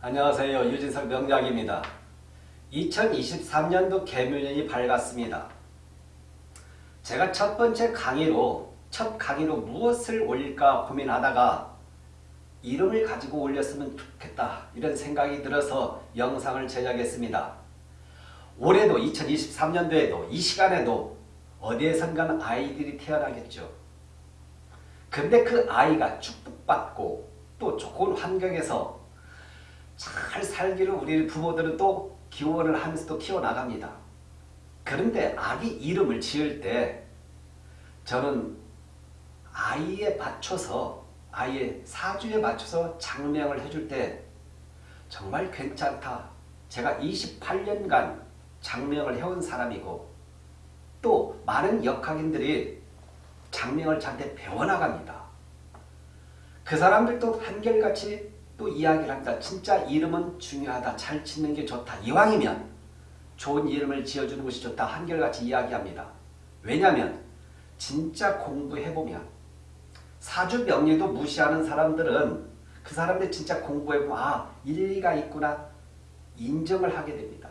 안녕하세요. 유진석 명작입니다. 2023년도 개묘년이 밝았습니다. 제가 첫 번째 강의로 첫 강의로 무엇을 올릴까 고민하다가 이름을 가지고 올렸으면 좋겠다 이런 생각이 들어서 영상을 제작했습니다. 올해도 2023년도에도 이 시간에도 어디에선가 아이들이 태어나겠죠. 근데 그 아이가 축복받고 또 좋은 환경에서 잘 살기를 우리 부모들은 또 기원을 하면서 또 키워나갑니다. 그런데 아기 이름을 지을 때 저는 아이에 맞춰서 아이의 사주에 맞춰서 장명을 해줄 때 정말 괜찮다. 제가 28년간 장명을 해온 사람이고 또 많은 역학인들이 장명을 저한테 배워나갑니다. 그 사람들도 한결같이 또 이야기를 합니다. 진짜 이름은 중요하다. 잘 짓는 게 좋다. 이왕이면 좋은 이름을 지어주는 것이 좋다. 한결같이 이야기합니다. 왜냐하면 진짜 공부해보면 사주 명리도 무시하는 사람들은 그 사람들 진짜 공부해보면 아 일리가 있구나 인정을 하게 됩니다.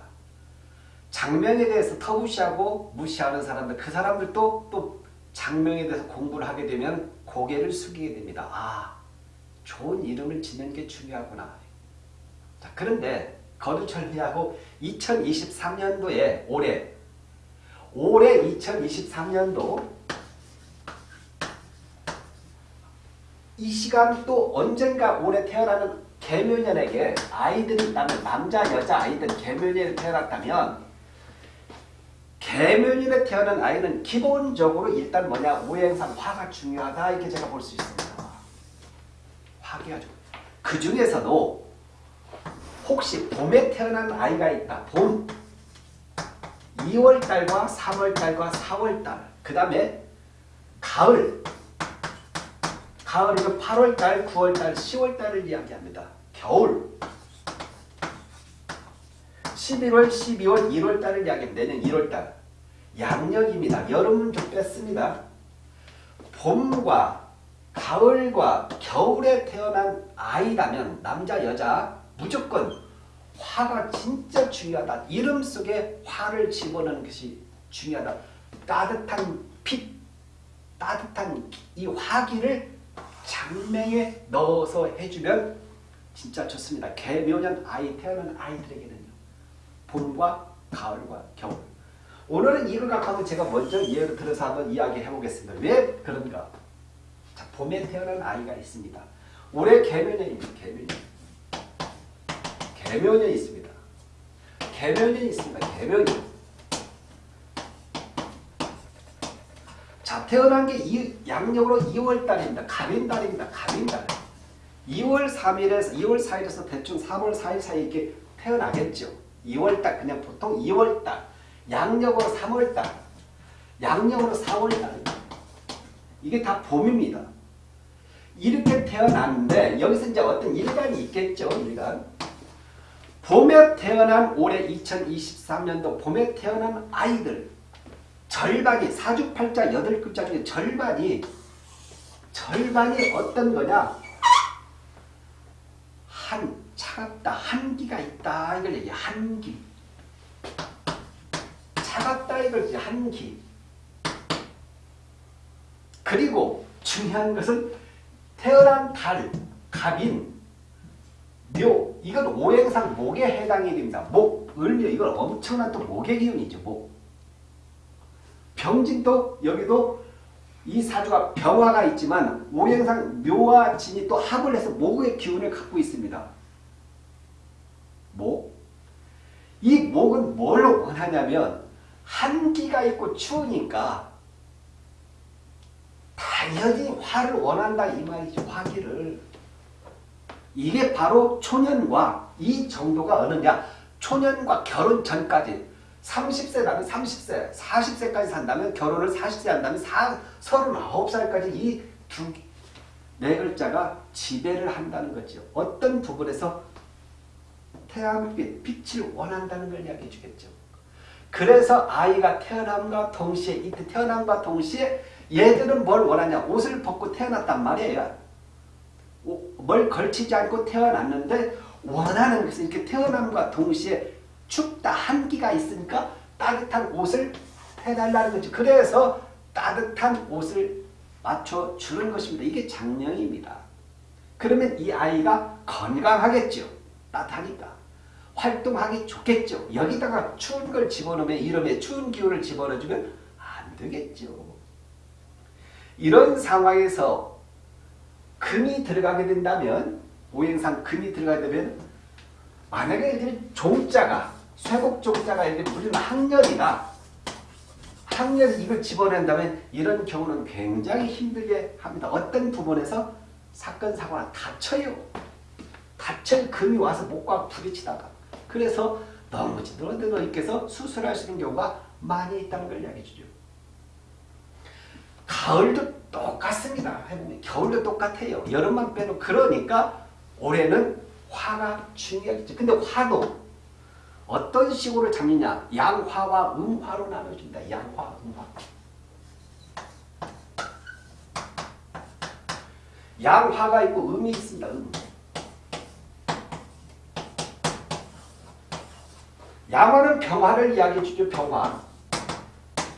장명에 대해서 터무시하고 무시하는 사람들 그 사람들도 또 장명에 대해서 공부를 하게 되면 고개를 숙이게 됩니다. 아 좋은 이름을 짓는 게 중요하구나. 자, 그런데 거두절미하고 2023년도에 올해 올해 2023년도 이 시간 또 언젠가 올해 태어나는 개묘년에게 아이들이 있다면 남자 여자 아이들 개묘년에 태어났다면 개묘년에 태어난 아이는 기본적으로 일단 뭐냐 오행상 화가 중요하다 이렇게 제가 볼 수 있습니다. 화기가 그 중에서도 혹시 봄에 태어난 아이가 있다. 봄 2월달과 3월달과 4월달 그 다음에 가을 가을이면 8월달, 9월달, 10월달을 이야기합니다. 겨울 11월, 12월, 1월달을 이야기합니다. 내년 1월달 양력입니다. 여름은 좀 뺐습니다. 봄과 가을과 겨울에 태어난 아이라면 남자 여자 무조건 화가 진짜 중요하다. 이름 속에 화를 집어넣는 것이 중요하다. 따뜻한 빛, 따뜻한 이 화기를 장명에 넣어서 해주면 진짜 좋습니다. 개묘년 아이 태어난 아이들에게는요. 봄과 가을과 겨울. 오늘은 이걸 갖고 제가 먼저 예를 들어서 한번 이야기해 보겠습니다. 왜 그런가? 자, 봄에 태어난 아이가 있습니다. 올해 개묘년입니다. 개묘년. 개묘년이 있습니다. 개묘년이 있습니다. 개묘년. 자, 태어난 게 이, 양력으로 2월달입니다. 가민달입니다. 가민달. 2월 3일에서 2월 4일에서 대충 3월 4일 사이 이렇게 태어나겠죠. 2월달 그냥 보통 2월달. 양력으로 3월달. 양력으로 4월달. 이게 다 봄입니다. 이렇게 태어났는데 여기서 이제 어떤 일간이 있겠죠. 일간. 봄에 태어난 올해 2023년도 봄에 태어난 아이들 절반이 사주팔자 8글자 중에 절반이 절반이 어떤 거냐 한 차갑다 한기가 있다 이걸 얘기해 한기 차갑다 이걸 한기 그리고 중요한 것은 태어난 달, 갑인, 묘 이건 오행상 목에 해당이 됩니다. 목, 을묘 이건 엄청난 또 목의 기운이죠. 목. 병진도 여기도 이 사주가 병화가 있지만 오행상 묘와 진이 또 합을 해서 목의 기운을 갖고 있습니다. 목. 이 목은 뭘 원하냐면 한기가 있고 추우니까 당연히 화를 원한다 이 말이죠. 화기를. 이게 바로 초년과 이 정도가 어느냐. 초년과 결혼 전까지 30세라면 30세, 40세까지 산다면 결혼을 40세 한다면 39살까지 이 두 네 글자가 지배를 한다는 거죠. 어떤 부분에서 태양빛, 빛을 원한다는 걸 이야기해 주겠죠. 그래서 아이가 태어남과 동시에 이때 태어남과 동시에 얘들은 뭘 원하냐 옷을 벗고 태어났단 말이에요. 뭘 걸치지 않고 태어났는데 원하는 그래서 이렇게 태어남과 동시에 춥다 한기가 있으니까 따뜻한 옷을 해달라는 거죠. 그래서 따뜻한 옷을 맞춰주는 것입니다. 이게 장령입니다. 그러면 이 아이가 건강하겠죠. 따뜻하니까. 활동하기 좋겠죠. 여기다가 추운 걸 집어넣으면 이름에 추운 기운을 집어넣어주면 안 되겠죠. 이런 상황에서 금이 들어가게 된다면 오행상 금이 들어가게 되면 만약에 이들 종자가 쇠곡 종자가 이렇게 무슨 학렬이나 학렬 이걸 집어낸다면 이런 경우는 굉장히 힘들게 합니다. 어떤 부분에서 사건 사고가 다쳐요. 다칠 금이 와서 목과 부딪히다가 그래서 넘어지들어 들어 있게서 수술하시는 경우가 많이 있다는 걸 이야기해 주죠. 가을도 똑같습니다. 해보면 겨울도 똑같아요. 여름만 빼놓 그러니까 올해는 화가 중요하겠죠. 근데 화도 어떤 식으로 잡느냐 양화와 음화로 나눠준다. 양화, 음화. 양화가 있고 음이 있습니다. 음. 양화는 병화를 이야기해 주죠. 병화.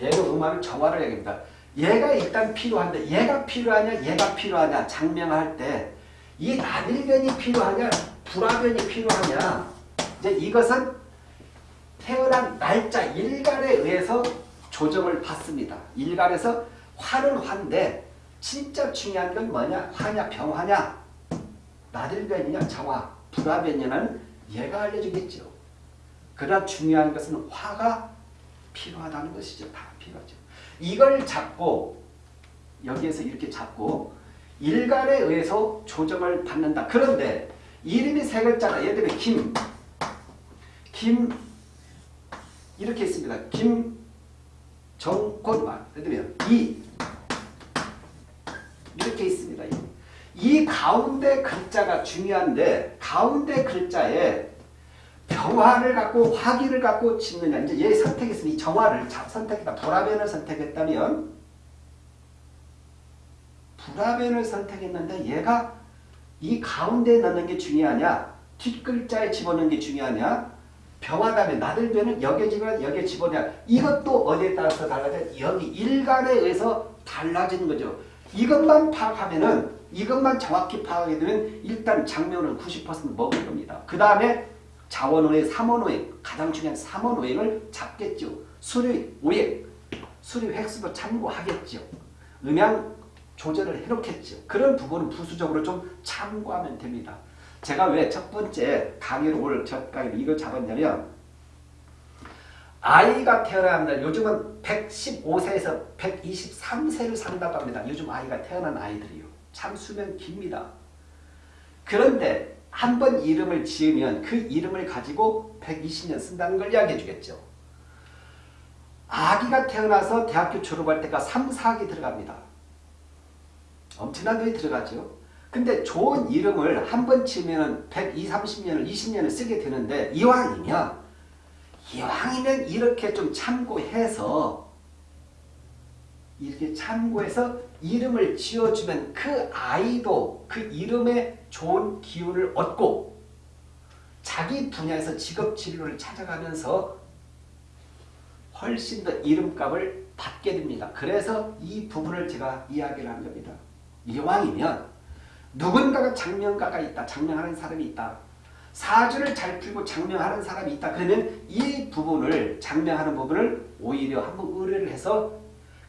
얘는 음화는 정화를 이야기합니다. 얘가 일단 필요한데 얘가 필요하냐 얘가 필요하냐 장명할 때 이 나들변이 필요하냐 불화변이 필요하냐 이제 이것은 태어난 날짜 일간에 의해서 조정을 받습니다. 일간에서 화는 화인데 진짜 중요한 건 뭐냐 화냐 병화냐 나들변이냐 정화 불화변이냐는 얘가 알려주겠죠. 그러나 중요한 것은 화가 필요하다는 것이죠. 다 필요하죠. 이걸 잡고 여기에서 이렇게 잡고 일간에 의해서 조정을 받는다. 그런데 이름이 세 글자가 예를 들면 김, 김 이렇게 있습니다. 김정권만 예를 들면 이 이렇게 있습니다. 이 가운데 글자가 중요한데 가운데 글자에 병화를 갖고 화기를 갖고 짓느냐 이제 얘 선택했으니 정화를 선택했다. 불화변을 선택했다면 불화변을 선택했는데 얘가 이 가운데에 넣는 게 중요하냐 뒷글자에 집어넣는 게 중요하냐 병화다면 나들변은 여기에 집어 여기에 집어넣냐 이것도 어디에 따라서 달라져 여기 일간에 의해서 달라지는 거죠. 이것만 파악하면은 이것만 정확히 파악하게 되면 일단 장면은 90% 먹을 겁니다. 그 다음에 자원오행, 삼원오행, 가장 중요한 삼원오행을 잡겠죠. 수리 오행, 수리 획수도 참고하겠죠. 음양 조절을 해놓겠죠. 그런 부분은 부수적으로 좀 참고하면 됩니다. 제가 왜 첫 번째 강의를 오늘 첫 강의를 이걸 잡았냐면 아이가 태어나야 합니다. 요즘은 115세에서 123세를 산다고 합니다. 요즘 아이가 태어난 아이들이요. 참 수명 깁니다. 그런데 한 번 이름을 지으면 그 이름을 가지고 120년 쓴다는 걸 이야기해 주겠죠. 아기가 태어나서 대학교 졸업할 때가 3, 4기 들어갑니다. 엄청난 돈이 들어가죠. 근데 좋은 이름을 한 번 치면 120, 30년을 20년을 쓰게 되는데 이왕이면 이왕이면 이렇게 좀 참고해서 이렇게 참고해서 이름을 지어주면 그 아이도 그 이름에 좋은 기운을 얻고 자기 분야에서 직업 진로를 찾아가면서 훨씬 더 이름값을 받게 됩니다. 그래서 이 부분을 제가 이야기를 한 겁니다. 이왕이면 누군가가 장명가가 있다. 장명하는 사람이 있다. 사주를 잘 풀고 장명하는 사람이 있다. 그러면 이 부분을 장명하는 부분을 오히려 한번 의뢰를 해서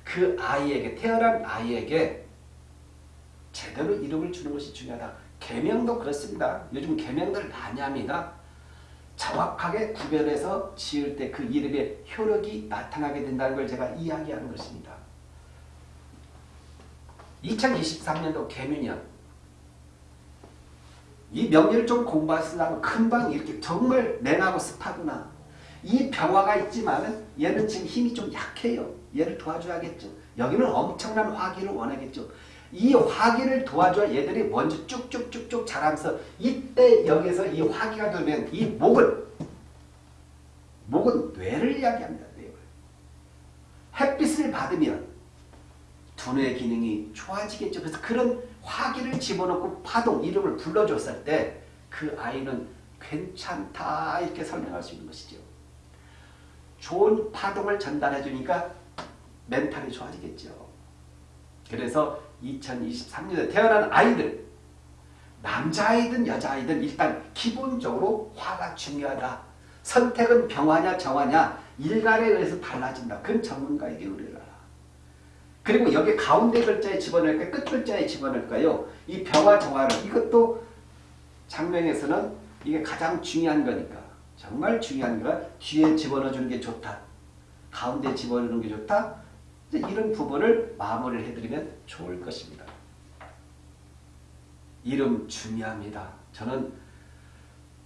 그 아이에게 태어난 아이에게 제대로 이름을 주는 것이 중요하다. 개명도 그렇습니다. 요즘 개명들 많이 합니다. 정확하게 구별해서 지을 때 그 이름의 효력이 나타나게 된다는 걸 제가 이야기하는 것입니다. 2023년도 개묘년 이 명리를 좀 공부하시려면 금방 이렇게 정말 냉하고 습하구나. 이 병화가 있지만 얘는 지금 힘이 좀 약해요. 얘를 도와줘야겠죠. 여기는 엄청난 화기를 원하겠죠. 이 화기를 도와줘야 얘들이 먼저 쭉쭉쭉쭉 자라면서 이때 여기서 이 화기가 들면 이 목을 목은 뇌를 이야기합니다. 뇌를. 햇빛을 받으면 두뇌 기능이 좋아지겠죠. 그래서 그런 화기를 집어넣고 파동 이름을 불러줬을 때 그 아이는 괜찮다 이렇게 설명할 수 있는 것이죠. 좋은 파동을 전달해 주니까 멘탈이 좋아지겠죠. 그래서 2023년에 태어난 아이들 남자아이든 여자아이든 일단 기본적으로 화가 중요하다. 선택은 병화냐 정화냐 일간에 의해서 달라진다. 그건 전문가에게 의뢰라. 그리고 여기 가운데 글자에 집어넣을까요? 끝 글자에 집어넣을까요? 이 병화 정화를 이것도 장명에서는 이게 가장 중요한 거니까 정말 중요한 거가 뒤에 집어넣어 주는 게 좋다. 가운데 집어넣는 게 좋다. 이런 부분을 마무리를 해드리면 좋을 것입니다. 이름 중요합니다. 저는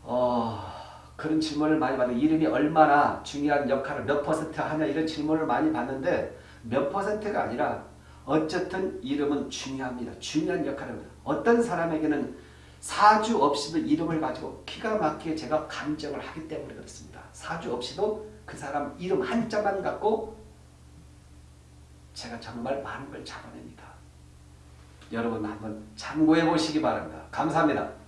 어, 그런 질문을 많이 받아요. 이름이 얼마나 중요한 역할을 몇 퍼센트 하냐 이런 질문을 많이 받는데 몇 퍼센트가 아니라 어쨌든 이름은 중요합니다. 중요한 역할을 합니다. 어떤 사람에게는 사주 없이도 이름을 가지고 기가 막히게 제가 감정을 하기 때문에 그렇습니다. 사주 없이도 그 사람 이름 한자만 갖고 제가 정말 많은 걸 잡아냅니다. 여러분 한번 참고해 보시기 바랍니다. 감사합니다.